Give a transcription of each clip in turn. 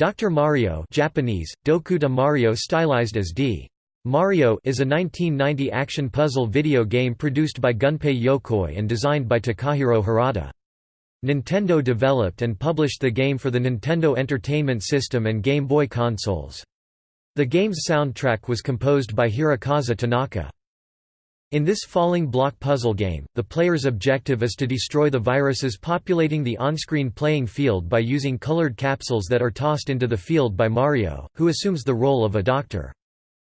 Dr. Mario Japanese, Dokuta Mario stylized as D. Mario is a 1990 action puzzle video game produced by Gunpei Yokoi and designed by Takahiro Harada. Nintendo developed and published the game for the Nintendo Entertainment System and Game Boy consoles. The game's soundtrack was composed by Hirokazu Tanaka. In this falling block puzzle game, the player's objective is to destroy the viruses populating the on-screen playing field by using colored capsules that are tossed into the field by Mario, who assumes the role of a doctor.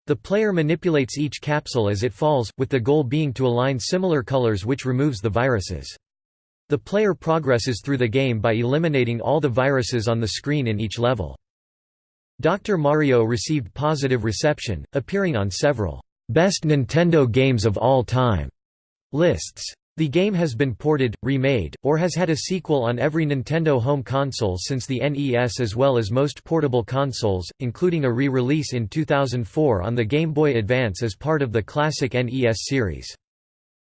The player manipulates each capsule as it falls, with the goal being to align similar colors which removes the viruses. The player progresses through the game by eliminating all the viruses on the screen in each level. Dr. Mario received positive reception, appearing on several Best Nintendo Games of All Time lists. The game has been ported, remade, or has had a sequel on every Nintendo home console since the NES as well as most portable consoles, including a re-release in 2004 on the Game Boy Advance as part of the classic NES series.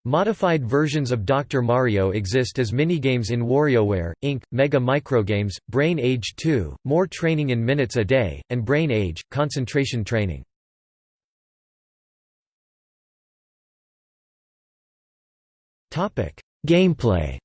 Modified versions of Dr. Mario exist as minigames in WarioWare, Inc., Mega Microgames, Brain Age 2, More Training in Minutes a Day, and Brain Age, Concentration Training. Gameplay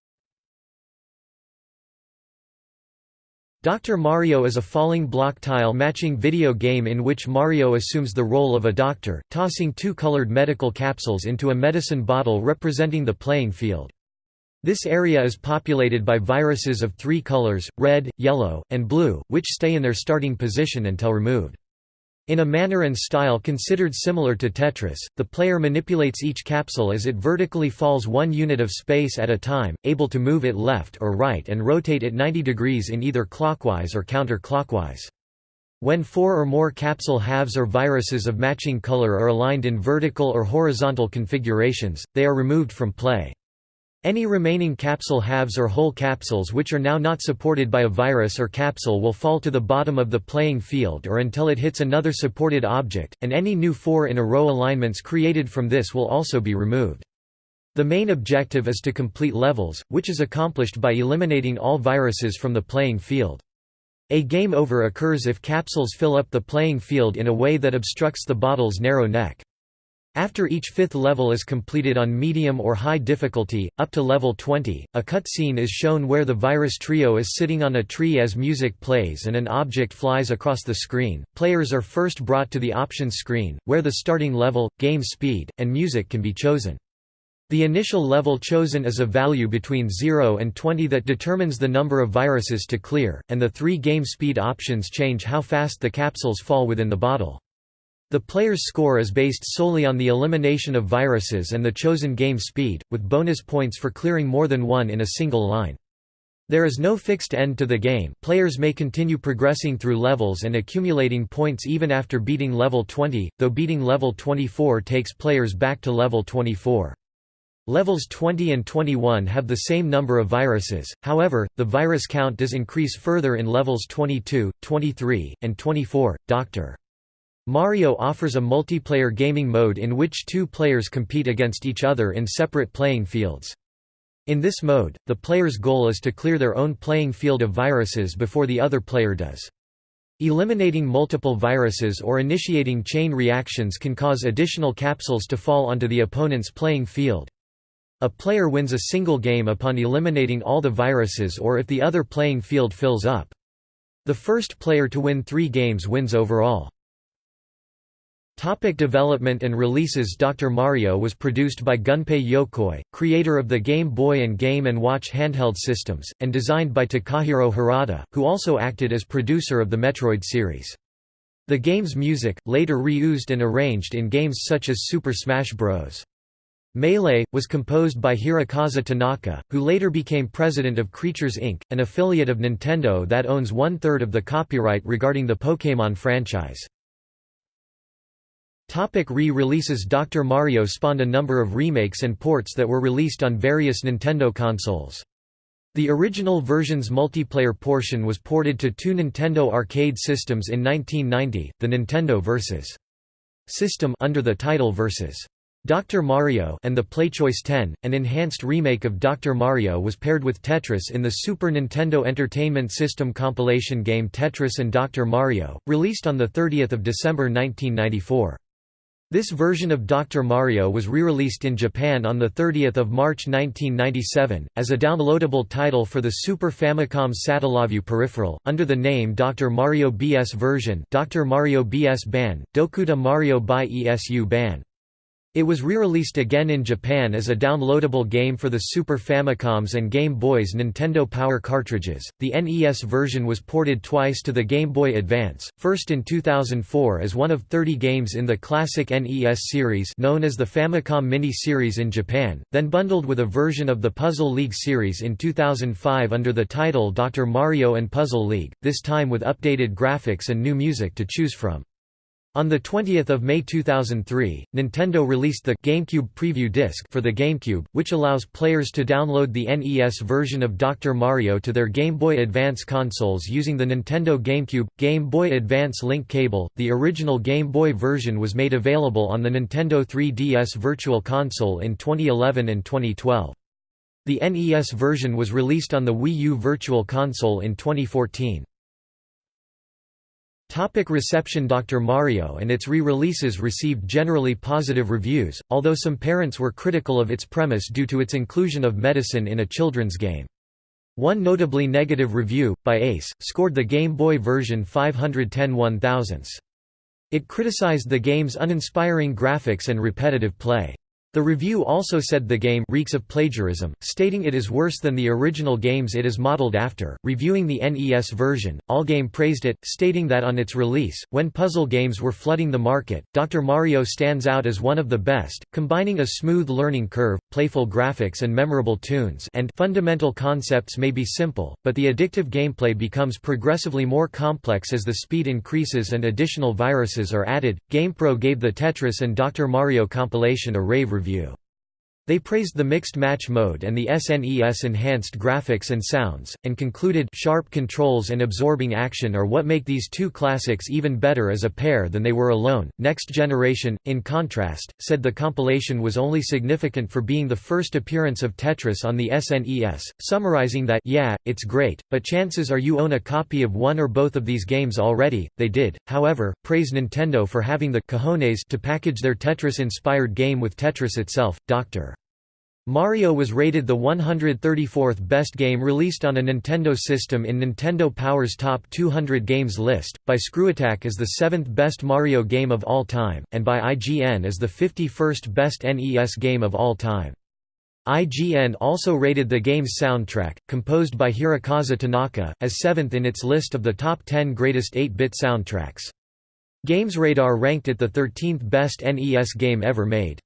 Dr. Mario is a falling block tile matching video game in which Mario assumes the role of a doctor, tossing two colored medical capsules into a medicine bottle representing the playing field. This area is populated by viruses of three colors, red, yellow, and blue, which stay in their starting position until removed. In a manner and style considered similar to Tetris, the player manipulates each capsule as it vertically falls one unit of space at a time, able to move it left or right and rotate it 90 degrees in either clockwise or counterclockwise. When four or more capsule halves or viruses of matching color are aligned in vertical or horizontal configurations, they are removed from play. Any remaining capsule halves or whole capsules which are now not supported by a virus or capsule will fall to the bottom of the playing field or until it hits another supported object, and any new four-in-a-row alignments created from this will also be removed. The main objective is to complete levels, which is accomplished by eliminating all viruses from the playing field. A game over occurs if capsules fill up the playing field in a way that obstructs the bottle's narrow neck. After each fifth level is completed on medium or high difficulty, up to level 20, a cutscene is shown where the virus trio is sitting on a tree as music plays and an object flies across the screen. Players are first brought to the options screen, where the starting level, game speed, and music can be chosen. The initial level chosen is a value between 0 and 20 that determines the number of viruses to clear, and the three game speed options change how fast the capsules fall within the bottle. The player's score is based solely on the elimination of viruses and the chosen game speed, with bonus points for clearing more than one in a single line. There is no fixed end to the game, players may continue progressing through levels and accumulating points even after beating level 20, though beating level 24 takes players back to level 24. Levels 20 and 21 have the same number of viruses, however, the virus count does increase further in levels 22, 23, and 24. Dr. Mario offers a multiplayer gaming mode in which two players compete against each other in separate playing fields. In this mode, the player's goal is to clear their own playing field of viruses before the other player does. Eliminating multiple viruses or initiating chain reactions can cause additional capsules to fall onto the opponent's playing field. A player wins a single game upon eliminating all the viruses or if the other playing field fills up. The first player to win three games wins overall. Topic development and releases Dr. Mario was produced by Gunpei Yokoi, creator of the Game Boy and Game & Watch handheld systems, and designed by Takahiro Harada, who also acted as producer of the Metroid series. The game's music, later reused and arranged in games such as Super Smash Bros. Melee, was composed by Hirokazu Tanaka, who later became president of Creatures Inc., an affiliate of Nintendo that owns one-third of the copyright regarding the Pokémon franchise. Topic re-releases Dr. Mario spawned a number of remakes and ports that were released on various Nintendo consoles. The original version's multiplayer portion was ported to two Nintendo arcade systems in 1990, the Nintendo Vs. system under the title Versus. Dr. Mario and the PlayChoice 10, an enhanced remake of Dr. Mario was paired with Tetris in the Super Nintendo Entertainment System compilation game Tetris and Dr. Mario, released on 30 December 1994. This version of Dr. Mario was re-released in Japan on 30 March 1997, as a downloadable title for the Super Famicom Satellaview peripheral, under the name Dr. Mario BS version Dr. Mario BS Ban, Dokuta Mario by ESU Ban. It was re-released again in Japan as a downloadable game for the Super Famicoms and Game Boys Nintendo Power cartridges. The NES version was ported twice to the Game Boy Advance, first in 2004 as one of 30 games in the classic NES series known as the Famicom Mini series in Japan, then bundled with a version of the Puzzle League series in 2005 under the title Dr. Mario and Puzzle League, this time with updated graphics and new music to choose from. On 20 May 2003, Nintendo released the GameCube Preview Disc for the GameCube, which allows players to download the NES version of Dr. Mario to their Game Boy Advance consoles using the Nintendo GameCube Game Boy Advance link cable. The original Game Boy version was made available on the Nintendo 3DS Virtual Console in 2011 and 2012. The NES version was released on the Wii U Virtual Console in 2014. Topic reception Dr. Mario and its re-releases received generally positive reviews, although some parents were critical of its premise due to its inclusion of medicine in a children's game. One notably negative review, by Ace, scored the Game Boy version 510 1 thousandths. It criticized the game's uninspiring graphics and repetitive play. The review also said the game reeks of plagiarism, stating it is worse than the original games it is modeled after. Reviewing the NES version, Allgame praised it, stating that on its release, when puzzle games were flooding the market, Dr. Mario stands out as one of the best, combining a smooth learning curve, playful graphics and memorable tunes and fundamental concepts may be simple, but the addictive gameplay becomes progressively more complex as the speed increases and additional viruses are added. GamePro gave the Tetris and Dr. Mario compilation a rave review review. They praised the mixed match mode and the SNES enhanced graphics and sounds, and concluded sharp controls and absorbing action are what make these two classics even better as a pair than they were alone. Next Generation, in contrast, said the compilation was only significant for being the first appearance of Tetris on the SNES, summarizing that yeah, it's great, but chances are you own a copy of one or both of these games already. They did, however, praise Nintendo for having the cojones to package their Tetris-inspired game with Tetris itself. Dr. Mario was rated the 134th best game released on a Nintendo system in Nintendo Power's Top 200 Games list, by ScrewAttack as the seventh best Mario game of all time, and by IGN as the 51st best NES game of all time. IGN also rated the game's soundtrack, composed by Hirokazu Tanaka, as seventh in its list of the top 10 greatest 8-bit soundtracks. GamesRadar ranked it the 13th best NES game ever made.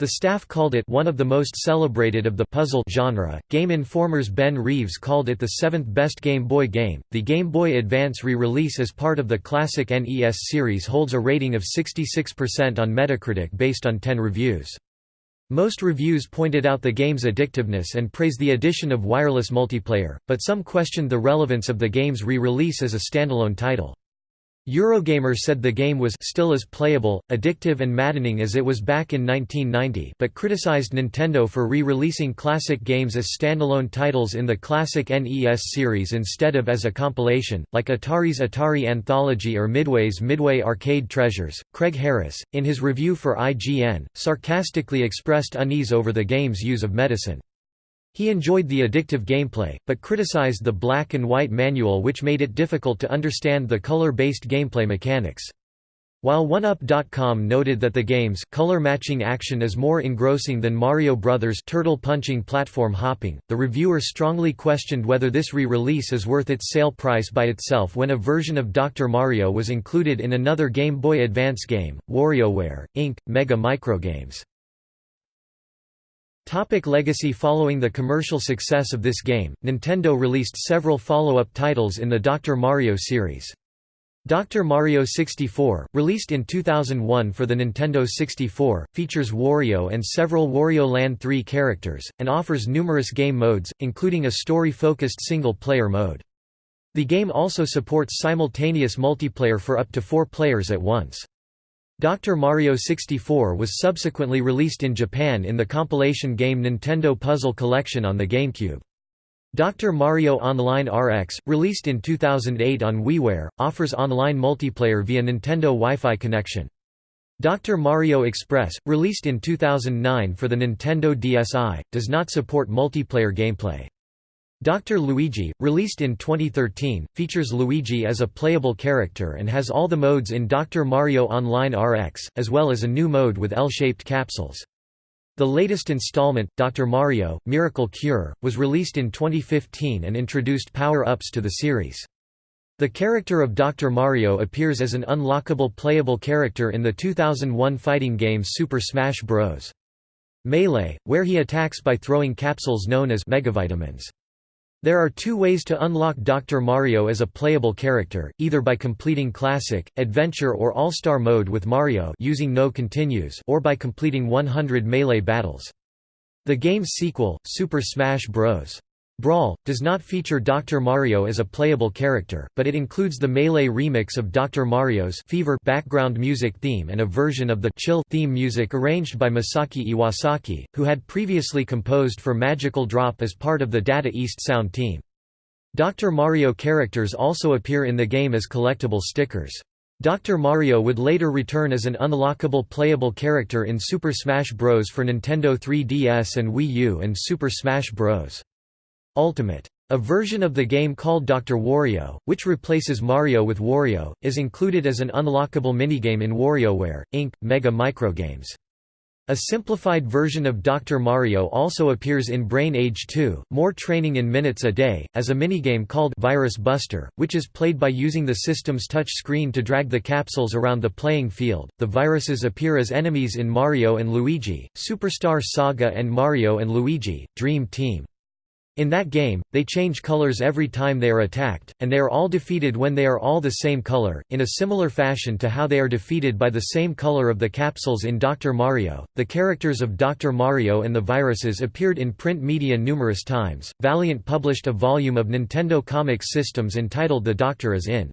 The staff called it one of the most celebrated of the puzzle genre. Game Informer's Ben Reeves called it the seventh best Game Boy game. The Game Boy Advance re-release as part of the classic NES series holds a rating of 66% on Metacritic based on 10 reviews. Most reviews pointed out the game's addictiveness and praised the addition of wireless multiplayer, but some questioned the relevance of the game's re-release as a standalone title. Eurogamer said the game was still as playable, addictive and maddening as it was back in 1990 but criticized Nintendo for re-releasing classic games as standalone titles in the classic NES series instead of as a compilation, like Atari's Atari Anthology or Midway's Midway Arcade Treasures. Craig Harris, in his review for IGN, sarcastically expressed unease over the game's use of medicine. He enjoyed the addictive gameplay, but criticized the black and white manual which made it difficult to understand the color-based gameplay mechanics. While 1UP.com noted that the game's color matching action is more engrossing than Mario Bros. turtle punching platform hopping, the reviewer strongly questioned whether this re-release is worth its sale price by itself when a version of Dr. Mario was included in another Game Boy Advance game, WarioWare, Inc., Mega Microgames. Topic legacy Following the commercial success of this game, Nintendo released several follow-up titles in the Dr. Mario series. Dr. Mario 64, released in 2001 for the Nintendo 64, features Wario and several Wario Land 3 characters, and offers numerous game modes, including a story-focused single-player mode. The game also supports simultaneous multiplayer for up to four players at once. Dr. Mario 64 was subsequently released in Japan in the compilation game Nintendo Puzzle Collection on the GameCube. Dr. Mario Online RX, released in 2008 on WiiWare, offers online multiplayer via Nintendo Wi-Fi connection. Dr. Mario Express, released in 2009 for the Nintendo DSi, does not support multiplayer gameplay. Dr. Luigi, released in 2013, features Luigi as a playable character and has all the modes in Dr. Mario Online RX, as well as a new mode with L-shaped capsules. The latest installment, Dr. Mario, Miracle Cure, was released in 2015 and introduced power-ups to the series. The character of Dr. Mario appears as an unlockable playable character in the 2001 fighting game Super Smash Bros. Melee, where he attacks by throwing capsules known as Megavitamins. There are two ways to unlock Dr. Mario as a playable character, either by completing Classic, Adventure or All-Star mode with Mario using no continues or by completing 100 Melee battles. The game's sequel, Super Smash Bros. Brawl, does not feature Dr. Mario as a playable character, but it includes the Melee remix of Dr. Mario's Fever background music theme and a version of the Chill theme music arranged by Masaki Iwasaki, who had previously composed for Magical Drop as part of the Data East sound team. Dr. Mario characters also appear in the game as collectible stickers. Dr. Mario would later return as an unlockable playable character in Super Smash Bros. for Nintendo 3DS and Wii U and Super Smash Bros. Ultimate. A version of the game called Dr. Wario, which replaces Mario with Wario, is included as an unlockable minigame in WarioWare, Inc., Mega Microgames. A simplified version of Dr. Mario also appears in Brain Age 2, More Training in Minutes a Day, as a minigame called Virus Buster, which is played by using the system's touch screen to drag the capsules around the playing field. The viruses appear as enemies in Mario and Luigi, Superstar Saga and Mario and Luigi, Dream Team. In that game, they change colors every time they are attacked, and they are all defeated when they are all the same color, in a similar fashion to how they are defeated by the same color of the capsules in Dr. Mario. The characters of Dr. Mario and the viruses appeared in print media numerous times. Valiant published a volume of Nintendo Comics systems entitled The Doctor is in.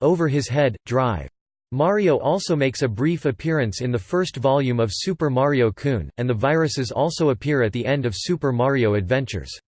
Over His Head, Drive. Mario also makes a brief appearance in the first volume of Super Mario Kun, and the viruses also appear at the end of Super Mario Adventures.